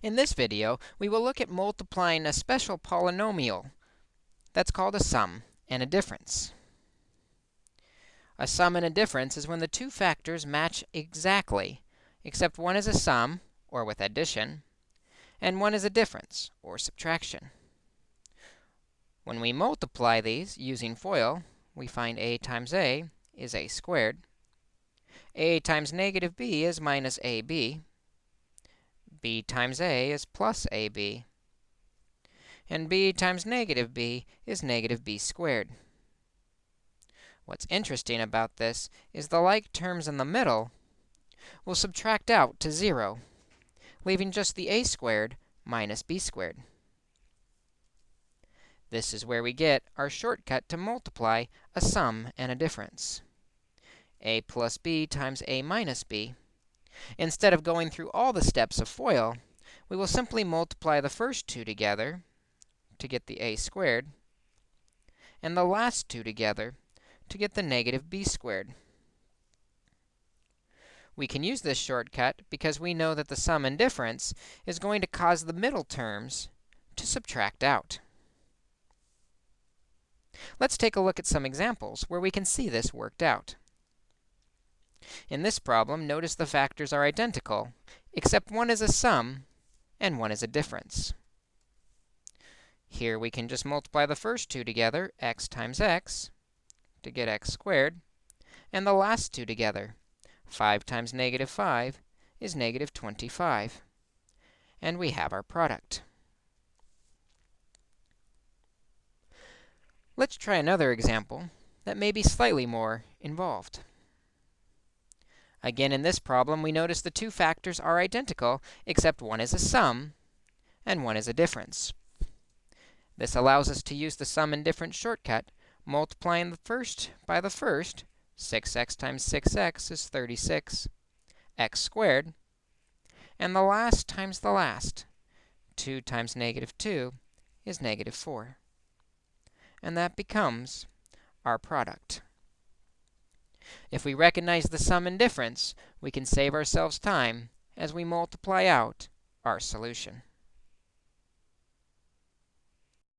In this video, we will look at multiplying a special polynomial that's called a sum and a difference. A sum and a difference is when the two factors match exactly, except one is a sum, or with addition, and one is a difference, or subtraction. When we multiply these using FOIL, we find a times a is a squared. a times negative b is minus ab b times a is plus ab. And b times negative b is negative b squared. What's interesting about this is the like terms in the middle will subtract out to 0, leaving just the a squared minus b squared. This is where we get our shortcut to multiply a sum and a difference. a plus b times a minus b Instead of going through all the steps of FOIL, we will simply multiply the first two together to get the a squared, and the last two together to get the negative b squared. We can use this shortcut because we know that the sum and difference is going to cause the middle terms to subtract out. Let's take a look at some examples where we can see this worked out. In this problem, notice the factors are identical, except one is a sum and one is a difference. Here we can just multiply the first two together, x times x, to get x squared, and the last two together, 5 times negative 5 is negative 25. And we have our product. Let's try another example that may be slightly more involved. Again, in this problem, we notice the two factors are identical, except one is a sum and one is a difference. This allows us to use the sum and difference shortcut, multiplying the first by the first. 6x times 6x is 36 x squared. And the last times the last. 2 times negative 2 is negative 4. And that becomes our product. If we recognize the sum and difference, we can save ourselves time as we multiply out our solution.